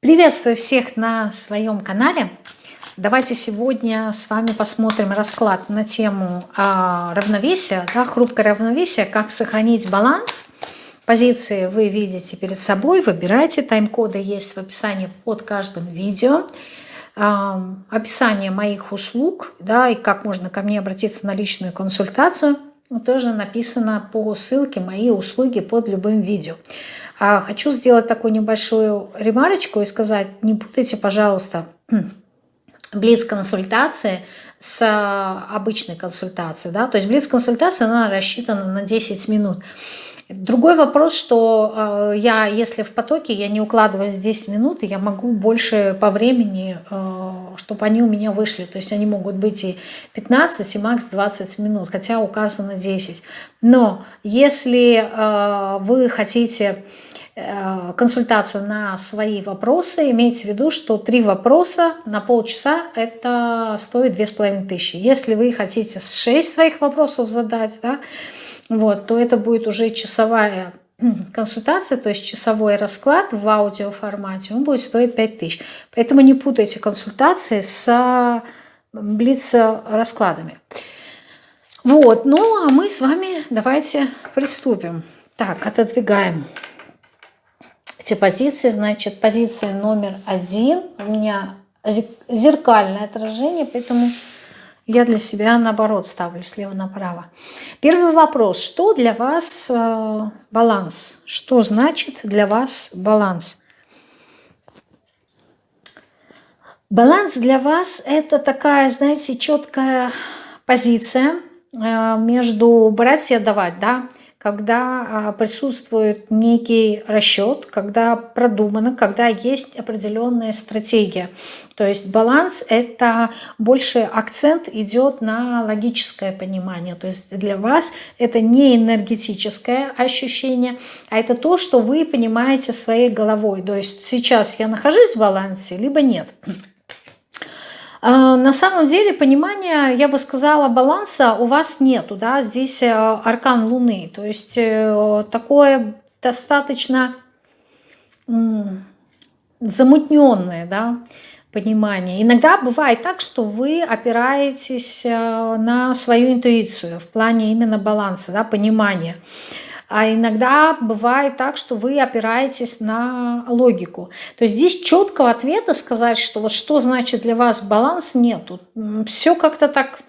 Приветствую всех на своем канале. Давайте сегодня с вами посмотрим расклад на тему а, равновесия, да, хрупкое равновесие, как сохранить баланс. Позиции вы видите перед собой, выбирайте, тайм-коды есть в описании под каждым видео. А, описание моих услуг, да, и как можно ко мне обратиться на личную консультацию, тоже написано по ссылке «Мои услуги» под любым видео. А хочу сделать такую небольшую ремарочку и сказать, не путайте, пожалуйста, блиц-консультации с обычной консультацией. Да? То есть блиц-консультация, она рассчитана на 10 минут. Другой вопрос, что э, я, если в потоке, я не укладываюсь 10 минут, я могу больше по времени, чтобы они у меня вышли. То есть они могут быть и 15, и макс 20 минут, хотя указано 10. Но если вы хотите консультацию на свои вопросы, имейте в виду, что три вопроса на полчаса это стоит две с половиной тысячи. Если вы хотите шесть своих вопросов задать, да, вот, то это будет уже часовая консультация, то есть часовой расклад в аудиоформате, он будет стоить 5 тысяч. Поэтому не путайте консультации с блиц-раскладами. Вот, ну а мы с вами давайте приступим. Так, отодвигаем эти позиции. Значит, позиция номер один у меня зеркальное отражение, поэтому я для себя наоборот ставлю слева направо. Первый вопрос. Что для вас э, баланс? Что значит для вас баланс? Баланс для вас это такая, знаете, четкая позиция э, между брать и отдавать, да, когда а, присутствует некий расчет, когда продумано, когда есть определенная стратегия. То есть баланс – это больше акцент идет на логическое понимание. То есть для вас это не энергетическое ощущение, а это то, что вы понимаете своей головой. То есть сейчас я нахожусь в балансе, либо нет. А, на самом деле понимания, я бы сказала, баланса у вас нету, да, здесь э, аркан Луны, то есть э, такое достаточно замутненное, да, понимание. Иногда бывает так, что вы опираетесь э, на свою интуицию в плане именно баланса, да, понимания. А иногда бывает так, что вы опираетесь на логику. То есть здесь четкого ответа сказать, что вот что значит для вас баланс, нету. Все как-то так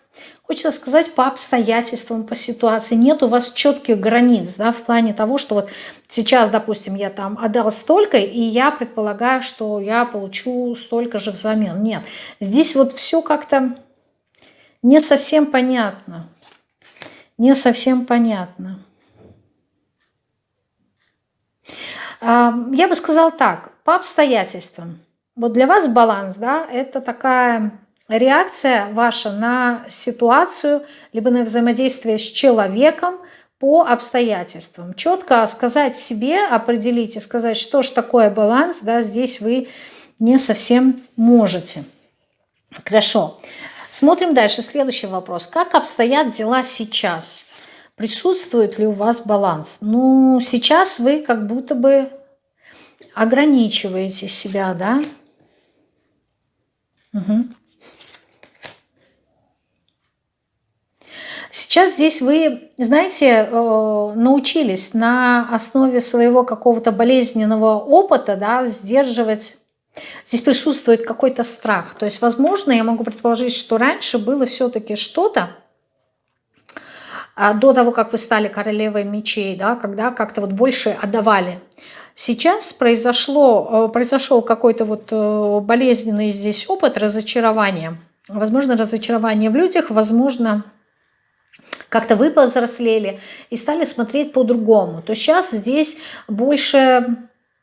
Хочется сказать по обстоятельствам, по ситуации. Нет у вас четких границ да, в плане того, что вот сейчас, допустим, я там отдал столько, и я предполагаю, что я получу столько же взамен. Нет, здесь вот все как-то не совсем понятно. Не совсем понятно. Я бы сказала так, по обстоятельствам. Вот для вас баланс, да, это такая реакция ваша на ситуацию, либо на взаимодействие с человеком по обстоятельствам. Четко сказать себе, определить и сказать, что же такое баланс, да, здесь вы не совсем можете. Хорошо. Смотрим дальше. Следующий вопрос. Как обстоят дела сейчас? Присутствует ли у вас баланс? Ну, сейчас вы как будто бы ограничиваете себя, да? Угу. Сейчас здесь вы, знаете, э, научились на основе своего какого-то болезненного опыта да, сдерживать Здесь присутствует какой-то страх. То есть, возможно, я могу предположить, что раньше было все-таки что-то, до того, как вы стали королевой мечей, да, когда как-то вот больше отдавали. Сейчас произошло, э, произошел какой-то вот э, болезненный здесь опыт разочарования. Возможно, разочарование в людях, возможно, как-то вы повзрослели и стали смотреть по-другому. То сейчас здесь больше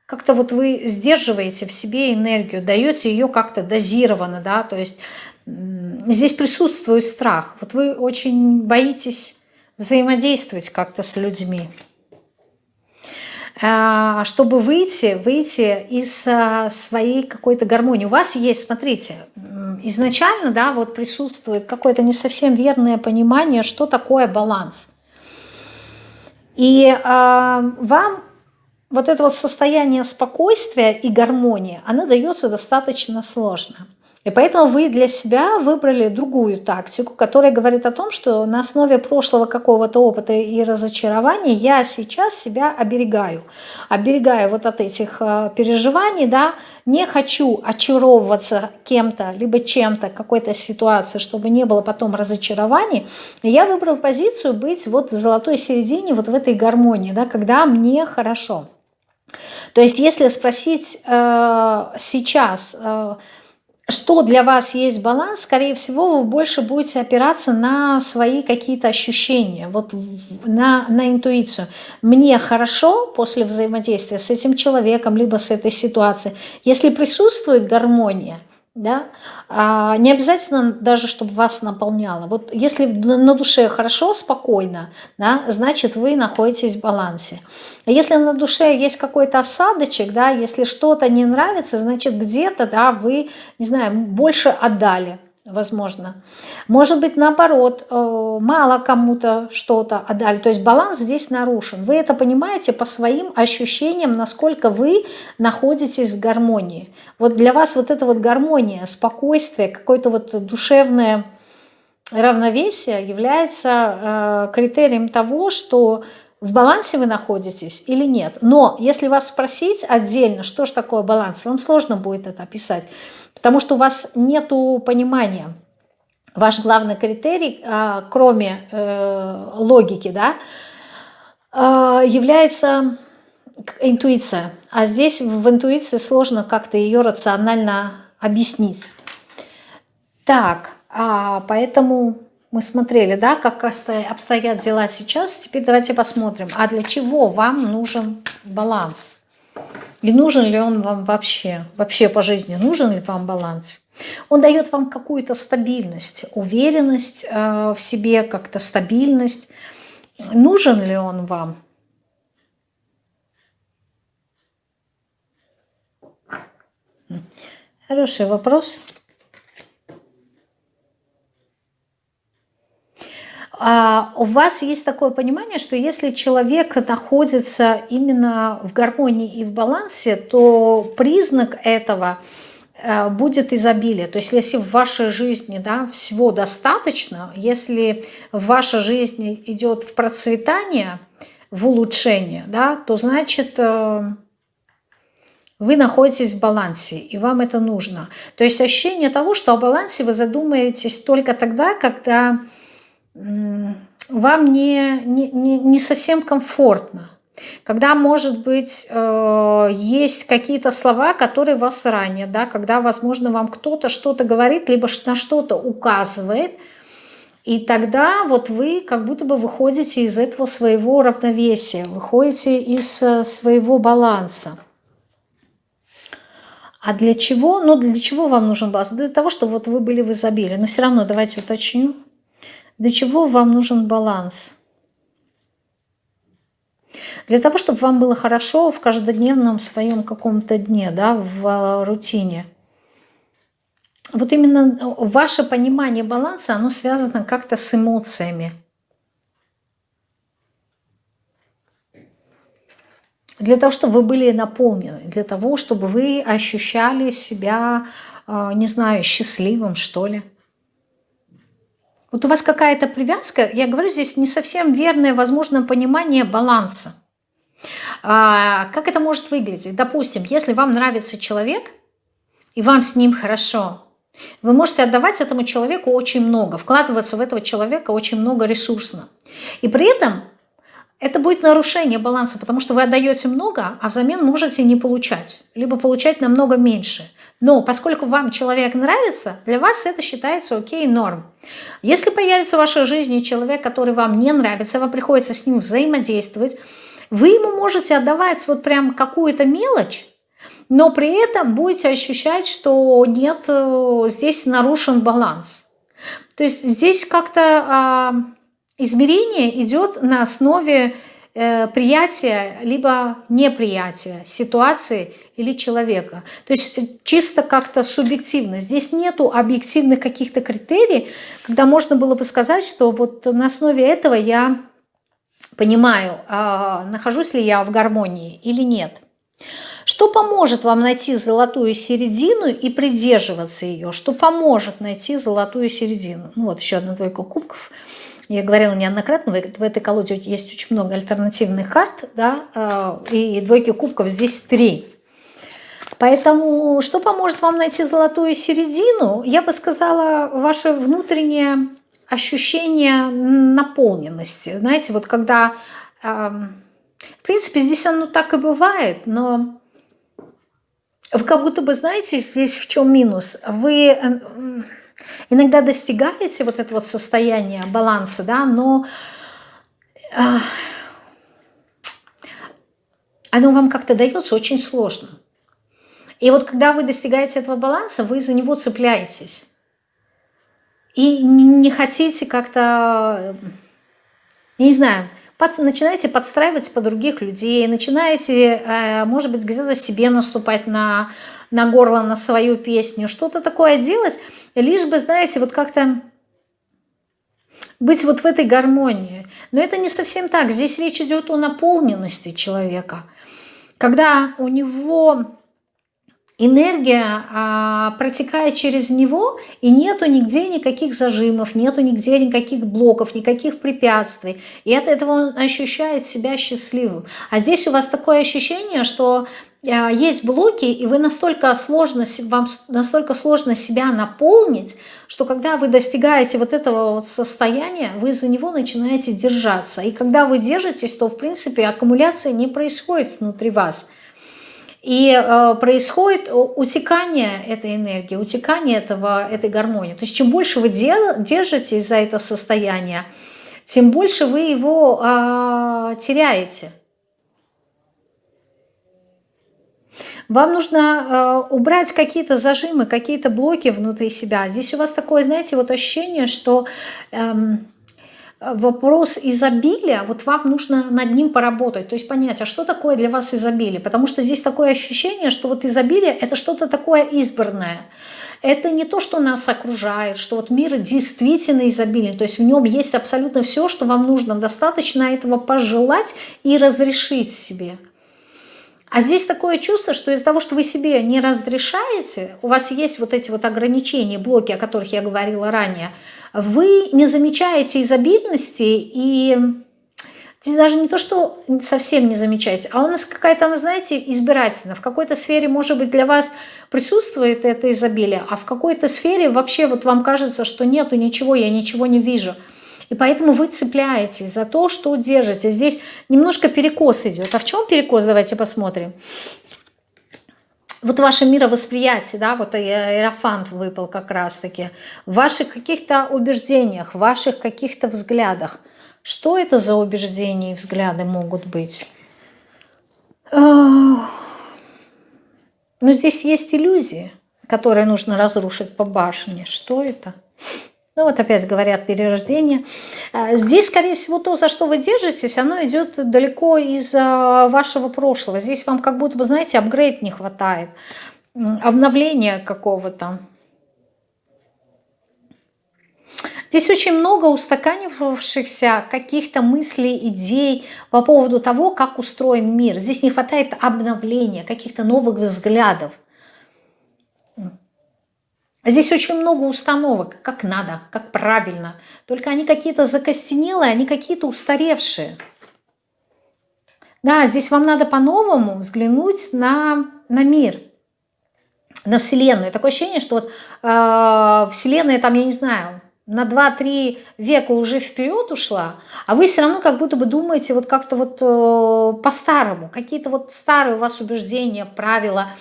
как-то вот вы сдерживаете в себе энергию, даете ее как-то дозированно, да, то есть здесь присутствует страх. Вот вы очень боитесь взаимодействовать как-то с людьми. А, чтобы выйти, выйти из а, своей какой-то гармонии. У вас есть, смотрите, изначально да, вот присутствует какое-то не совсем верное понимание, что такое баланс. И э, вам вот это вот состояние спокойствия и гармонии, оно дается достаточно сложно. И поэтому вы для себя выбрали другую тактику, которая говорит о том, что на основе прошлого какого-то опыта и разочарования я сейчас себя оберегаю. Оберегаю вот от этих э, переживаний, да, не хочу очаровываться кем-то, либо чем-то, какой-то ситуацией, чтобы не было потом разочарований. Я выбрал позицию быть вот в золотой середине, вот в этой гармонии, да, когда мне хорошо. То есть если спросить э, сейчас... Э, что для вас есть баланс, скорее всего, вы больше будете опираться на свои какие-то ощущения, вот на, на интуицию. Мне хорошо после взаимодействия с этим человеком, либо с этой ситуацией. Если присутствует гармония, да, а, не обязательно даже, чтобы вас наполняло. Вот если на душе хорошо, спокойно, да, значит вы находитесь в балансе. А если на душе есть какой-то осадочек, да, если что-то не нравится, значит где-то, да, вы, не знаю, больше отдали, возможно. Может быть, наоборот, э, мало кому-то что-то отдали. То есть баланс здесь нарушен. Вы это понимаете по своим ощущениям, насколько вы находитесь в гармонии. Вот для вас вот эта вот гармония, спокойствие, какое-то вот душевное равновесие является э, критерием того, что в балансе вы находитесь или нет. Но если вас спросить отдельно, что же такое баланс, вам сложно будет это описать, потому что у вас нет понимания. Ваш главный критерий, а, кроме э, логики, да, а, является интуиция. А здесь в интуиции сложно как-то ее рационально объяснить. Так, а поэтому мы смотрели, да, как обстоят дела сейчас. Теперь давайте посмотрим, а для чего вам нужен баланс? И нужен ли он вам вообще? Вообще по жизни нужен ли вам баланс? Он дает вам какую-то стабильность, уверенность э, в себе, как-то стабильность. Нужен ли он вам? Хороший вопрос. У вас есть такое понимание, что если человек находится именно в гармонии и в балансе, то признак этого э, будет изобилие. То есть если в вашей жизни да, всего достаточно, если ваша жизнь идет в процветание, в улучшение, да, то значит э, вы находитесь в балансе, и вам это нужно. То есть ощущение того, что о балансе вы задумаетесь только тогда, когда вам не, не, не совсем комфортно. Когда, может быть, э, есть какие-то слова, которые вас ранят, да, когда, возможно, вам кто-то что-то говорит, либо на что-то указывает, и тогда вот вы как будто бы выходите из этого своего равновесия, выходите из э, своего баланса. А для чего? Ну, для чего вам нужен баланс? Для того, чтобы вот вы были в изобилии. Но все равно давайте уточню. Для чего вам нужен баланс? Для того, чтобы вам было хорошо в каждодневном своем каком-то дне, да, в а, рутине. Вот именно ваше понимание баланса, оно связано как-то с эмоциями. Для того, чтобы вы были наполнены, для того, чтобы вы ощущали себя, а, не знаю, счастливым, что ли. Вот у вас какая-то привязка, я говорю, здесь не совсем верное, возможно, понимание баланса. А, как это может выглядеть? Допустим, если вам нравится человек, и вам с ним хорошо, вы можете отдавать этому человеку очень много, вкладываться в этого человека очень много ресурсно. И при этом это будет нарушение баланса, потому что вы отдаете много, а взамен можете не получать, либо получать намного меньше. Но поскольку вам человек нравится, для вас это считается окей, норм. Если появится в вашей жизни человек, который вам не нравится, вам приходится с ним взаимодействовать, вы ему можете отдавать вот прям какую-то мелочь, но при этом будете ощущать, что нет, э, здесь нарушен баланс. То есть здесь как-то а, измерение идет на основе э, приятия либо неприятия ситуации или человека. То есть э, чисто как-то субъективно. Здесь нету объективных каких-то критерий, когда можно было бы сказать, что вот на основе этого я понимаю, а, нахожусь ли я в гармонии или нет. Что поможет вам найти золотую середину и придерживаться ее? Что поможет найти золотую середину? Ну вот еще одна двойка кубков. Я говорила неоднократно, в этой колоде есть очень много альтернативных карт, да, а, и двойки кубков здесь три. Поэтому что поможет вам найти золотую середину? Я бы сказала, ваше внутреннее ощущение наполненности. Знаете, вот когда, в принципе, здесь оно так и бывает, но вы как будто бы знаете здесь в чем минус. Вы иногда достигаете вот это вот состояние баланса, да, но оно вам как-то дается очень сложно. И вот когда вы достигаете этого баланса, вы за него цепляетесь. И не хотите как-то, не знаю, под, начинаете подстраиваться под других людей, начинаете, э, может быть, где-то себе наступать на, на горло, на свою песню, что-то такое делать, лишь бы, знаете, вот как-то быть вот в этой гармонии. Но это не совсем так. Здесь речь идет о наполненности человека. Когда у него энергия а, протекает через него, и нету нигде никаких зажимов, нету нигде никаких блоков, никаких препятствий. И от этого он ощущает себя счастливым. А здесь у вас такое ощущение, что а, есть блоки, и вы настолько сложно, вам настолько сложно себя наполнить, что когда вы достигаете вот этого вот состояния, вы за него начинаете держаться. И когда вы держитесь, то в принципе аккумуляция не происходит внутри вас. И э, происходит утекание этой энергии, утекание этого, этой гармонии. То есть чем больше вы держитесь за это состояние, тем больше вы его э, теряете. Вам нужно э, убрать какие-то зажимы, какие-то блоки внутри себя. Здесь у вас такое, знаете, вот ощущение, что... Эм, вопрос изобилия, вот вам нужно над ним поработать, то есть понять, а что такое для вас изобилие, потому что здесь такое ощущение, что вот изобилие – это что-то такое избранное, это не то, что нас окружает, что вот мир действительно изобилен, то есть в нем есть абсолютно все, что вам нужно, достаточно этого пожелать и разрешить себе. А здесь такое чувство, что из-за того, что вы себе не разрешаете, у вас есть вот эти вот ограничения, блоки, о которых я говорила ранее – вы не замечаете изобильности и даже не то, что совсем не замечаете, а у нас какая-то, знаете, избирательно. В какой-то сфере, может быть, для вас присутствует это изобилие, а в какой-то сфере вообще вот вам кажется, что нету ничего, я ничего не вижу. И поэтому вы цепляетесь за то, что держите. Здесь немножко перекос идет. А в чем перекос? Давайте посмотрим вот ваше мировосприятие, да, вот аэрофант выпал как раз-таки, в ваших каких-то убеждениях, в ваших каких-то взглядах. Что это за убеждения и взгляды могут быть? Но здесь есть иллюзии, которые нужно разрушить по башне. Что это? Ну вот опять говорят перерождение. А, здесь, скорее всего, то, за что вы держитесь, оно идет далеко из а, вашего прошлого. Здесь вам как будто бы, знаете, апгрейд не хватает, обновления какого-то. Здесь очень много устаканивавшихся каких-то мыслей, идей по поводу того, как устроен мир. Здесь не хватает обновления, каких-то новых взглядов. Здесь очень много установок, как надо, как правильно. Только они какие-то закостенелые, они какие-то устаревшие. Да, здесь вам надо по-новому взглянуть на, на мир, на Вселенную. Такое ощущение, что вот э, Вселенная там, я не знаю, на 2-3 века уже вперед ушла, а вы все равно как будто бы думаете вот как-то вот э, по-старому. Какие-то вот старые у вас убеждения, правила –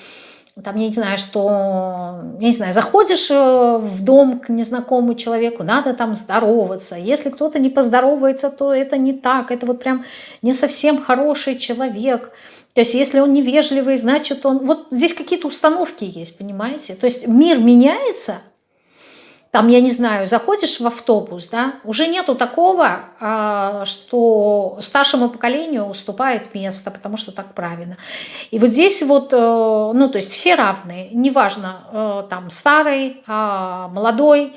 там, я не знаю, что, я не знаю, заходишь э, в дом к незнакомому человеку, надо там здороваться. Если кто-то не поздоровается, то это не так, это вот прям не совсем хороший человек. То есть если он невежливый, значит он... Вот здесь какие-то установки есть, понимаете? То есть мир меняется, там, я не знаю, заходишь в автобус, да, уже нету такого, а, что старшему поколению уступает место, потому что так правильно. И вот здесь вот, э, ну, то есть все равные, неважно, э, там, старый, а, молодой,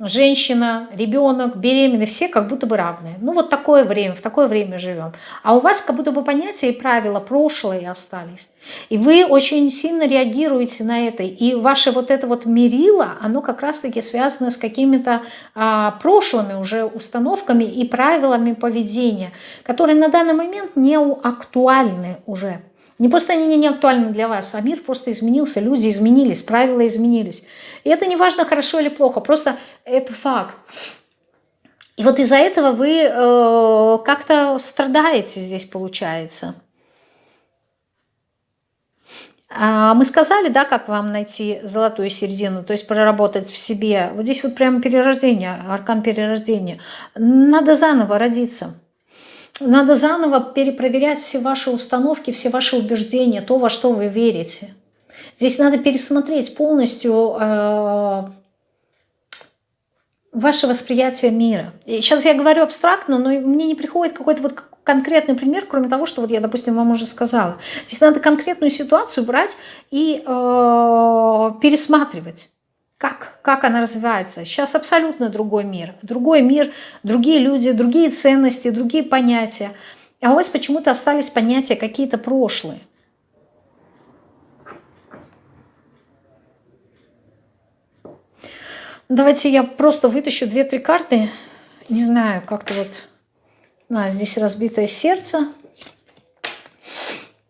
женщина, ребенок, беременный, все как будто бы равные. Ну вот такое время, в такое время живем. А у вас как будто бы понятия и правила прошлые остались. И вы очень сильно реагируете на это. И ваше вот это вот мерило, оно как раз-таки связано с какими-то а, прошлыми уже установками и правилами поведения, которые на данный момент не актуальны уже. Не просто они не актуальны для вас, а мир просто изменился, люди изменились, правила изменились. И это не важно, хорошо или плохо, просто это факт. И вот из-за этого вы э, как-то страдаете здесь, получается. А мы сказали, да, как вам найти золотую середину, то есть проработать в себе. Вот здесь вот прямо перерождение, аркан перерождения. Надо заново родиться. Надо заново перепроверять все ваши установки, все ваши убеждения, то, во что вы верите. Здесь надо пересмотреть полностью э, ваше восприятие мира. И сейчас я говорю абстрактно, но мне не приходит какой-то вот конкретный пример, кроме того, что вот я, допустим, вам уже сказала. Здесь надо конкретную ситуацию брать и э, пересматривать. Как, как она развивается. Сейчас абсолютно другой мир. Другой мир, другие люди, другие ценности, другие понятия. А у вас почему-то остались понятия какие-то прошлые. Давайте я просто вытащу две-три карты. Не знаю, как-то вот... А, здесь разбитое сердце.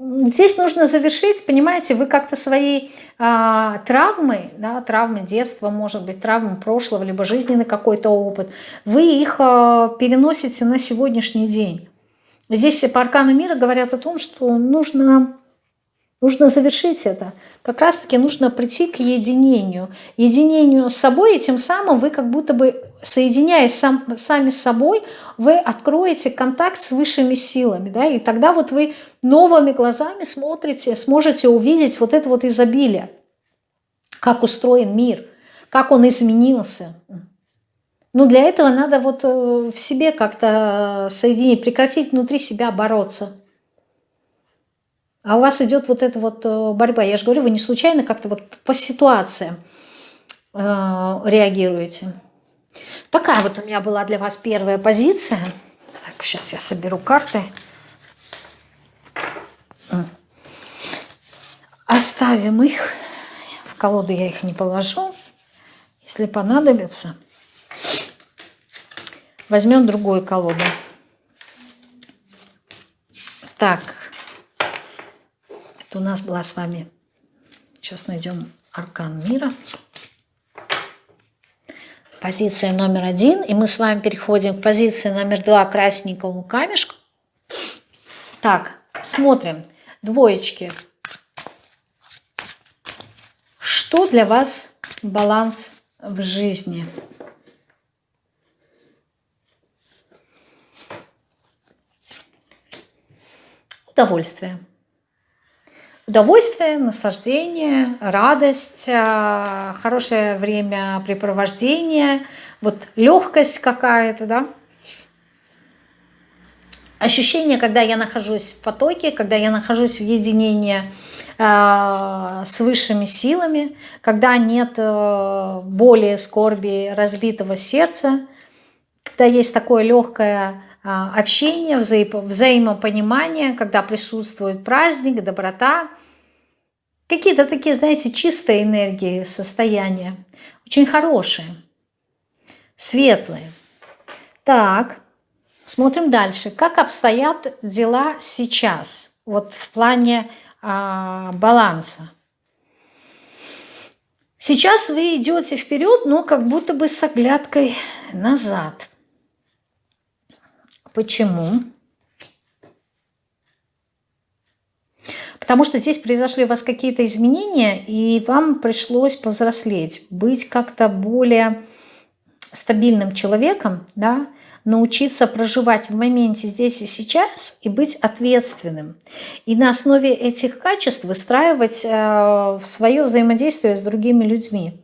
Здесь нужно завершить, понимаете, вы как-то свои а, травмы, да, травмы детства, может быть, травмы прошлого, либо жизненный какой-то опыт, вы их а, переносите на сегодняшний день. Здесь по аркану мира говорят о том, что нужно Нужно завершить это. Как раз-таки нужно прийти к единению. Единению с собой, и тем самым вы как будто бы, соединяясь сам, сами с собой, вы откроете контакт с высшими силами. Да? И тогда вот вы новыми глазами смотрите, сможете увидеть вот это вот изобилие. Как устроен мир, как он изменился. Но для этого надо вот э, в себе как-то соединить, прекратить внутри себя бороться. А у вас идет вот эта вот э, борьба. Я же говорю, вы не случайно как-то вот по ситуациям э, реагируете. Такая вот у меня была для вас первая позиция. Так, сейчас я соберу карты. Оставим их. В колоду я их не положу. Если понадобится, возьмем другую колоду. Так, у нас была с вами, сейчас найдем аркан мира. Позиция номер один. И мы с вами переходим к позиции номер два красненькому камешку. Так, смотрим. Двоечки. Что для вас баланс в жизни? Удовольствие удовольствие, наслаждение, радость, э, хорошее времяпрепровождение, вот легкость какая-то, да. Ощущение, когда я нахожусь в потоке, когда я нахожусь в единении э, с высшими силами, когда нет э, боли, скорби, разбитого сердца, когда есть такое легкое общение, вза взаимопонимание, когда присутствует праздник, доброта. Какие-то такие, знаете, чистые энергии, состояния. Очень хорошие, светлые. Так, смотрим дальше. Как обстоят дела сейчас, вот в плане а, баланса? Сейчас вы идете вперед, но как будто бы с оглядкой назад – Почему? Потому что здесь произошли у вас какие-то изменения, и вам пришлось повзрослеть, быть как-то более стабильным человеком, да, научиться проживать в моменте здесь и сейчас и быть ответственным. И на основе этих качеств выстраивать э, свое взаимодействие с другими людьми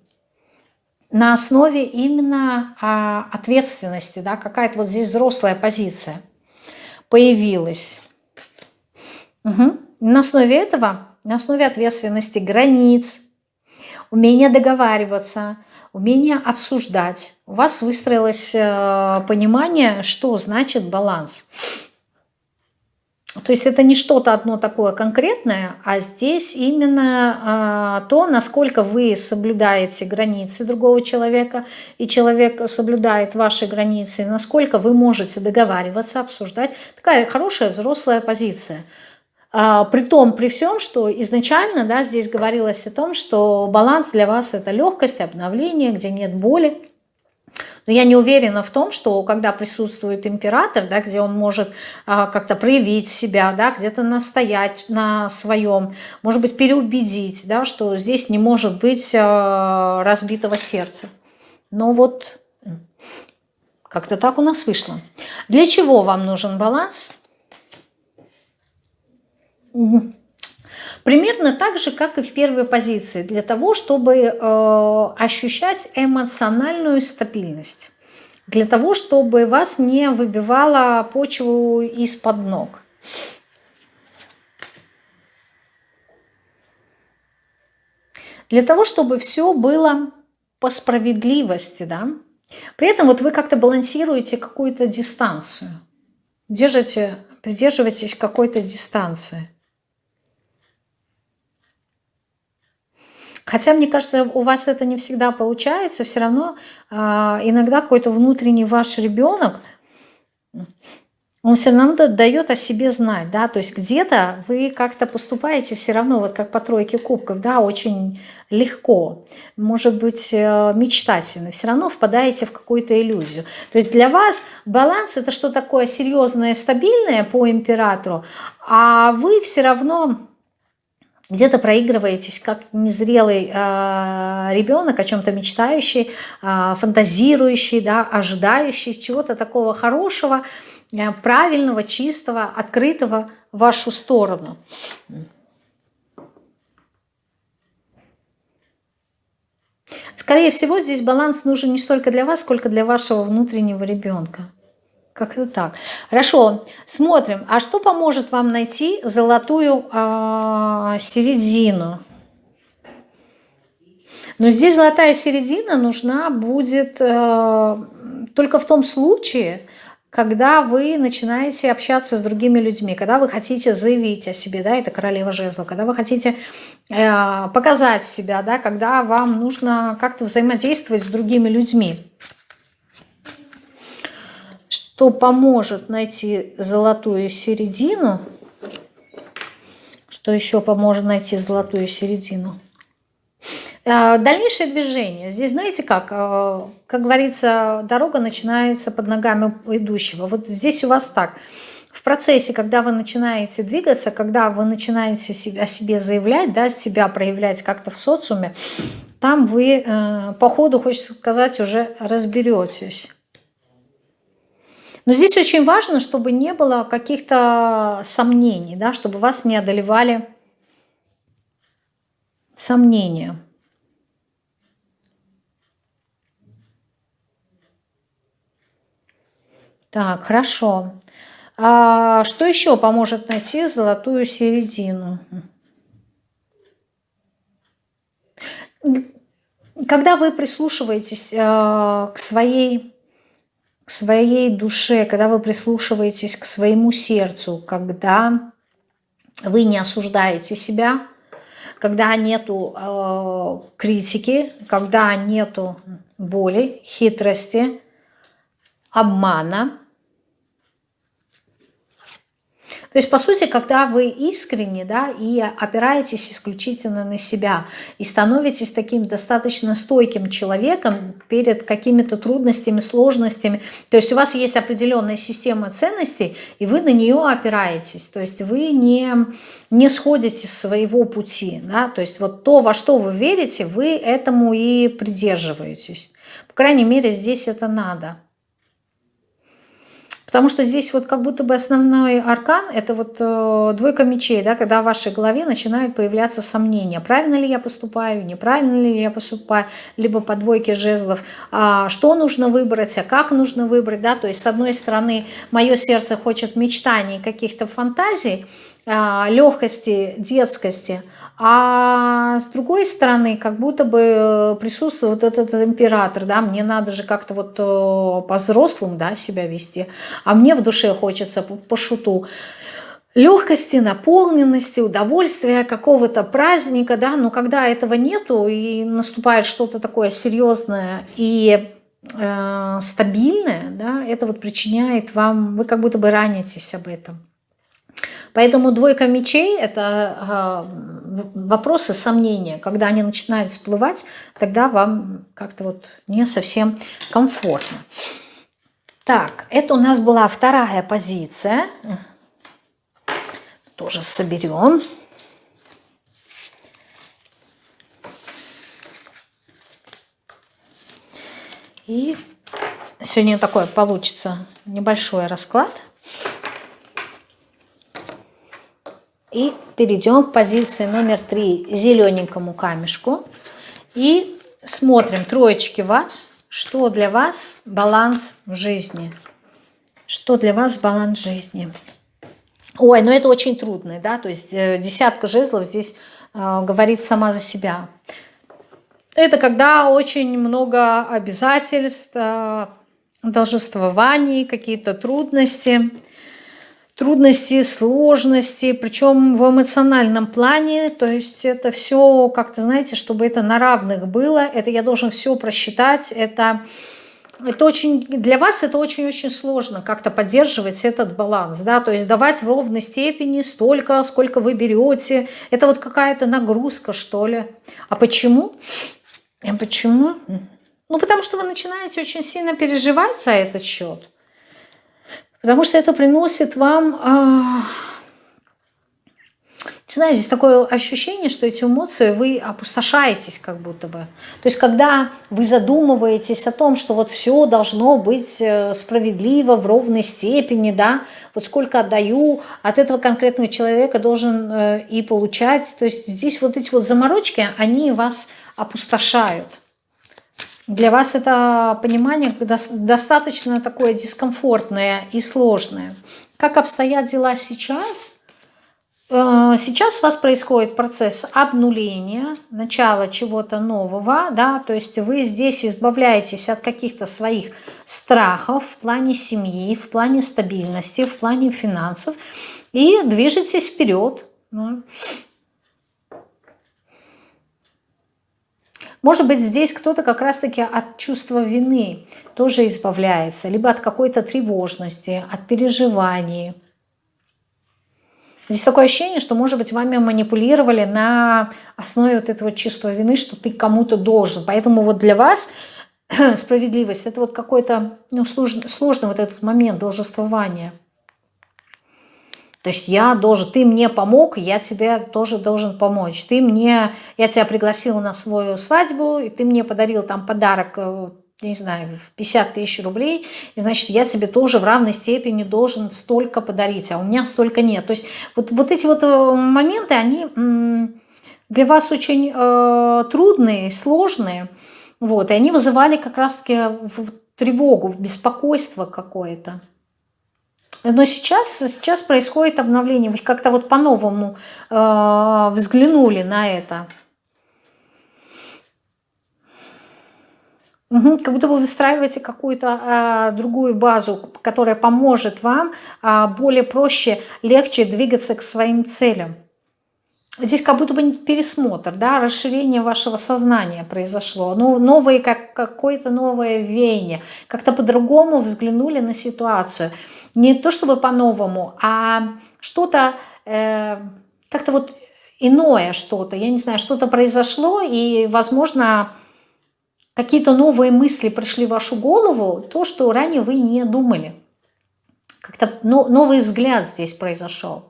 на основе именно а, ответственности, да, какая-то вот здесь взрослая позиция появилась. Угу. На основе этого, на основе ответственности, границ, умения договариваться, умение обсуждать. У вас выстроилось э, понимание, что значит баланс. То есть это не что-то одно такое конкретное, а здесь именно э, то, насколько вы соблюдаете границы другого человека, и человек соблюдает ваши границы, насколько вы можете договариваться, обсуждать. Такая хорошая взрослая позиция. А, при том, при всем, что изначально да, здесь говорилось о том, что баланс для вас это легкость, обновление, где нет боли. Но я не уверена в том, что когда присутствует император, да, где он может а, как-то проявить себя, да, где-то настоять на своем, может быть, переубедить, да, что здесь не может быть а, разбитого сердца. Но вот как-то так у нас вышло. Для чего вам нужен баланс? Угу. Примерно так же, как и в первой позиции, для того, чтобы э, ощущать эмоциональную стабильность, для того, чтобы вас не выбивало почву из-под ног. Для того, чтобы все было по справедливости, да. При этом вот вы как-то балансируете какую-то дистанцию, держите, придерживаетесь какой-то дистанции. Хотя, мне кажется, у вас это не всегда получается, все равно э, иногда какой-то внутренний ваш ребенок, он все равно дает о себе знать, да, то есть где-то вы как-то поступаете все равно, вот как по тройке кубков, да, очень легко, может быть, э, мечтательно, все равно впадаете в какую-то иллюзию. То есть для вас баланс это что такое серьезное, стабильное по императору, а вы все равно где-то проигрываетесь как незрелый э, ребенок, о чем-то мечтающий, э, фантазирующий, да, ожидающий чего-то такого хорошего, э, правильного, чистого, открытого в вашу сторону. Скорее всего, здесь баланс нужен не столько для вас, сколько для вашего внутреннего ребенка. Как-то так. Хорошо, смотрим. А что поможет вам найти золотую э, середину? Но здесь золотая середина нужна будет э, только в том случае, когда вы начинаете общаться с другими людьми, когда вы хотите заявить о себе, да, это королева жезлов, когда вы хотите э, показать себя, да, когда вам нужно как-то взаимодействовать с другими людьми что поможет найти золотую середину. Что еще поможет найти золотую середину? А, дальнейшее движение. Здесь, знаете как, а, как говорится, дорога начинается под ногами идущего. Вот здесь у вас так. В процессе, когда вы начинаете двигаться, когда вы начинаете о себе заявлять, да, себя проявлять как-то в социуме, там вы э, по ходу, хочется сказать, уже разберетесь. Но здесь очень важно, чтобы не было каких-то сомнений, да, чтобы вас не одолевали сомнения. Так, хорошо. А что еще поможет найти золотую середину? Когда вы прислушиваетесь э, к своей своей душе, когда вы прислушиваетесь к своему сердцу, когда вы не осуждаете себя, когда нету э, критики, когда нету боли, хитрости, обмана, то есть, по сути, когда вы искренне да, и опираетесь исключительно на себя, и становитесь таким достаточно стойким человеком перед какими-то трудностями, сложностями, то есть у вас есть определенная система ценностей, и вы на нее опираетесь, то есть вы не, не сходите с своего пути, да, то есть вот то, во что вы верите, вы этому и придерживаетесь. По крайней мере, здесь это надо. Потому что здесь вот как будто бы основной аркан – это вот э, двойка мечей, да, когда в вашей голове начинают появляться сомнения. Правильно ли я поступаю, неправильно ли я поступаю, либо по двойке жезлов. А, что нужно выбрать, а как нужно выбрать. Да? То есть, с одной стороны, мое сердце хочет мечтаний, каких-то фантазий, а, легкости, детскости – А с другой стороны, как будто бы присутствует вот этот император, да, мне надо же как-то вот э, по-взрослому, да, себя вести, а мне в душе хочется по, по шуту легкости, наполненности, удовольствия, какого-то праздника, да, но когда этого нету и наступает что-то такое серьезное и э, стабильное, да, это вот причиняет вам, вы как будто бы ранитесь об этом. Поэтому двойка мечей – это э, вопросы сомнения. Когда они начинают всплывать, тогда вам как-то вот не совсем комфортно. Так, это у нас была вторая позиция. Тоже соберем. И сегодня такой получится небольшой расклад. И перейдем к позиции номер три, зелененькому камешку. И смотрим, троечки вас, что для вас баланс в жизни. Что для вас баланс жизни. Ой, ну это очень трудно, да, то есть э, десятка жезлов здесь э, говорит сама за себя. Это когда очень много обязательств, э, должествований, какие-то трудности трудности, сложности, причем в эмоциональном плане, то есть это все как-то, знаете, чтобы это на равных было, это я должен все просчитать, это, это очень, для вас это очень-очень сложно как-то поддерживать этот баланс, да, то есть давать в ровной степени столько, сколько вы берете, это вот какая-то нагрузка, что ли. А почему? А почему? Ну, потому что вы начинаете очень сильно переживать за этот счет. Потому что это приносит вам... А... Не знаю, здесь такое ощущение, что эти эмоции вы опустошаетесь как будто бы. То есть когда вы задумываетесь о том, что вот все должно быть э, справедливо, в ровной степени, да, вот сколько отдаю, от этого конкретного человека должен э, и получать. То есть здесь вот эти вот заморочки, они вас опустошают. Для вас это понимание достаточно такое дискомфортное и сложное. Как обстоят дела сейчас? Э, сейчас у вас происходит процесс обнуления, начала чего-то нового, да, то есть вы здесь избавляетесь от каких-то своих страхов в плане семьи, в плане стабильности, в плане финансов и движетесь вперед. Может быть, здесь кто-то как раз-таки от чувства вины тоже избавляется, либо от какой-то тревожности, от переживаний. Здесь такое ощущение, что, может быть, вами манипулировали на основе вот этого чувства вины, что ты кому-то должен. Поэтому вот для вас справедливость – это вот какой-то ну, сложный, сложный вот этот момент должествования – то есть я должен, ты мне помог, я тебе тоже должен помочь. Ты мне, я тебя пригласила на свою свадьбу, и ты мне подарил там подарок, э, не знаю, в 50 тысяч рублей, и значит, я тебе тоже в равной степени должен столько подарить, а у меня столько нет. То есть вот, вот эти вот э, моменты, они для вас очень э, трудные, сложные, вот, и они вызывали как раз-таки тревогу, беспокойство какое-то. Но сейчас, сейчас происходит обновление. Вы как-то вот по-новому э, взглянули на это. Угу, как будто вы выстраиваете какую-то э, другую базу, которая поможет вам э, более проще, легче двигаться к своим целям. Здесь как будто бы пересмотр, да, расширение вашего сознания произошло, ну, новые, как какое-то новое веяние, как-то по-другому взглянули на ситуацию. Не то чтобы по-новому, а что-то, э, как-то вот иное что-то, я не знаю, что-то произошло, и, возможно, какие-то новые мысли пришли в вашу голову, то, что ранее вы не думали. Как-то новый взгляд здесь произошел.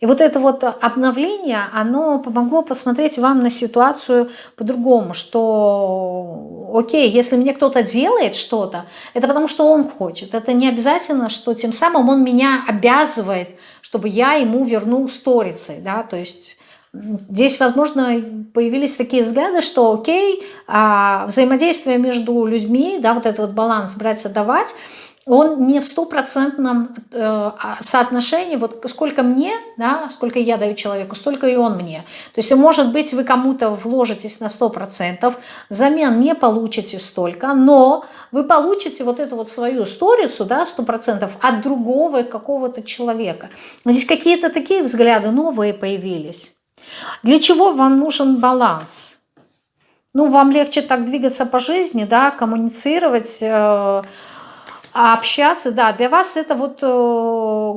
И вот это вот обновление, оно помогло посмотреть вам на ситуацию по-другому, что окей, если мне кто-то делает что-то, это потому что он хочет. Это не обязательно, что тем самым он меня обязывает, чтобы я ему вернул сторицей, да, то есть Здесь, возможно, появились такие взгляды, что окей, а, взаимодействие между людьми, да, вот этот вот баланс брать-отдавать, он не в стопроцентном э, а, соотношении, вот сколько мне, да, сколько я даю человеку, столько и он мне. То есть, может быть, вы кому-то вложитесь на 100%, взамен не получите столько, но вы получите вот эту вот свою сторицу, да, 100% от другого какого-то человека. Здесь какие-то такие взгляды новые появились. Для чего вам нужен баланс? Ну, вам легче так двигаться по жизни, да, коммуницировать, э, общаться, да, для вас это вот э,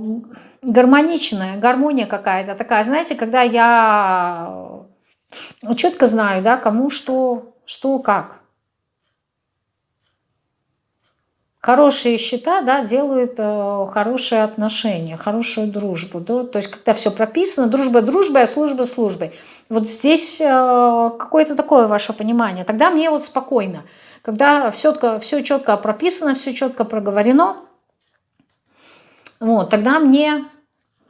гармоничная, гармония какая-то такая, знаете, когда я четко знаю, да, кому что, что как. Хорошие счета да, делают э, хорошие отношения, хорошую дружбу. Да? То есть, когда все прописано, дружба дружбой, а служба службой. Вот здесь э, какое-то такое ваше понимание. Тогда мне вот спокойно. Когда все, все четко прописано, все четко проговорено, вот, тогда мне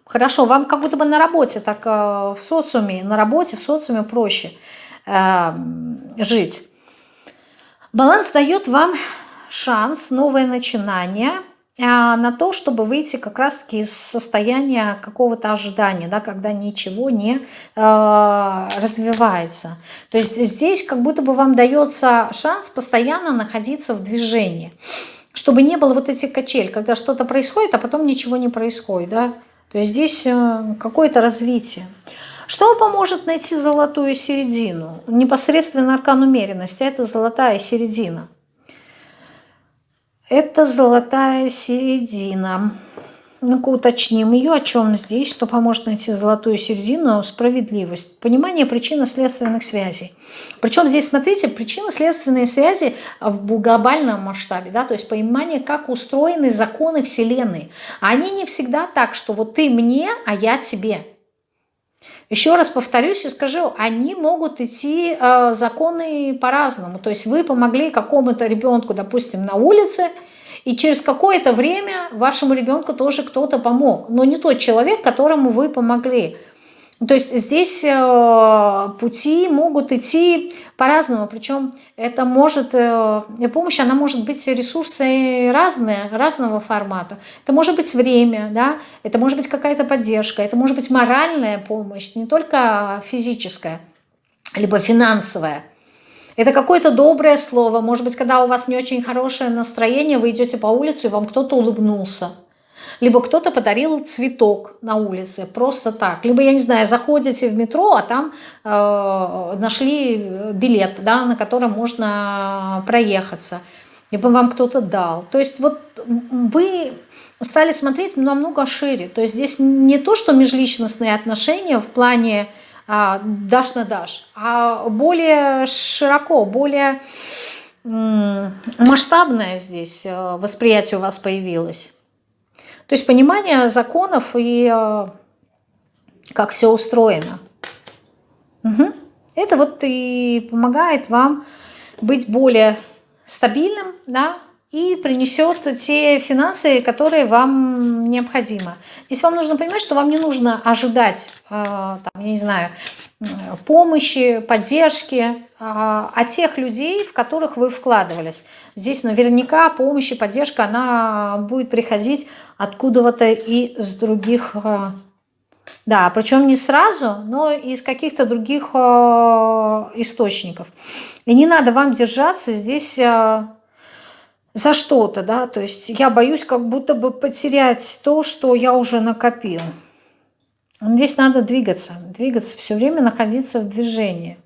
хорошо. Вам как будто бы на работе, так э, в социуме, на работе, в социуме проще э, жить. Баланс дает вам шанс, новое начинание на то, чтобы выйти как раз-таки из состояния какого-то ожидания, да, когда ничего не э, развивается. То есть здесь как будто бы вам дается шанс постоянно находиться в движении, чтобы не было вот этих качель, когда что-то происходит, а потом ничего не происходит. Да? То есть здесь э, какое-то развитие. Что поможет найти золотую середину? Непосредственно аркан умеренности – это золотая середина – это золотая середина. Ну-ка уточним ее, о чем здесь, что поможет найти золотую середину, справедливость, понимание причинно-следственных связей. Причем здесь, смотрите, причинно-следственные связи в глобальном масштабе, да, то есть понимание, как устроены законы Вселенной. Они не всегда так, что вот ты мне, а я тебе. Еще раз повторюсь и скажу, они могут идти э, законы по-разному. То есть вы помогли какому-то ребенку, допустим, на улице, и через какое-то время вашему ребенку тоже кто-то помог. Но не тот человек, которому вы помогли. То есть здесь э, пути могут идти по-разному, причем это может, э, помощь, она может быть ресурсы разные, разного формата. Это может быть время, да, это может быть какая-то поддержка, это может быть моральная помощь, не только физическая, либо финансовая. Это какое-то доброе слово, может быть, когда у вас не очень хорошее настроение, вы идете по улице, и вам кто-то улыбнулся либо кто-то подарил цветок на улице, просто так. Либо, я не знаю, заходите в метро, а там э, нашли билет, да, на котором можно проехаться. Либо вам кто-то дал. То есть вот вы стали смотреть намного шире. То есть здесь не то, что межличностные отношения в плане а, дашь на дашь, а более широко, более масштабное здесь э, восприятие у вас появилось. То есть понимание законов и э, как все устроено. Угу. Это вот и помогает вам быть более стабильным, да, и принесет те финансы, которые вам необходимы. Здесь вам нужно понимать, что вам не нужно ожидать, э, там, я не знаю, помощи, поддержки э, от тех людей, в которых вы вкладывались. Здесь наверняка помощь и поддержка, она будет приходить откуда-то и с других, э, да, причем не сразу, но из каких-то других э, источников. И не надо вам держаться здесь э, за что-то, да, то есть я боюсь как будто бы потерять то, что я уже накопил. Здесь надо двигаться, двигаться, все время находиться в движении.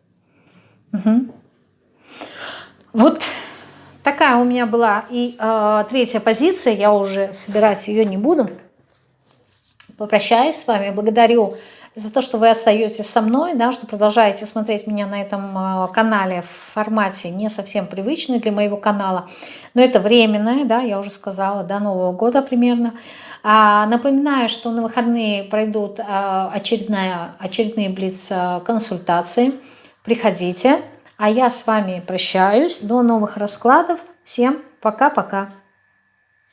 Угу. Вот Такая у меня была и э, третья позиция, я уже собирать ее не буду. Попрощаюсь с вами, благодарю за то, что вы остаетесь со мной, да, что продолжаете смотреть меня на этом э, канале в формате не совсем привычный для моего канала. Но это временное, да, я уже сказала, до Нового года примерно. А, напоминаю, что на выходные пройдут а, очередная, очередные блиц-консультации. Приходите. А я с вами прощаюсь. До новых раскладов. Всем пока-пока.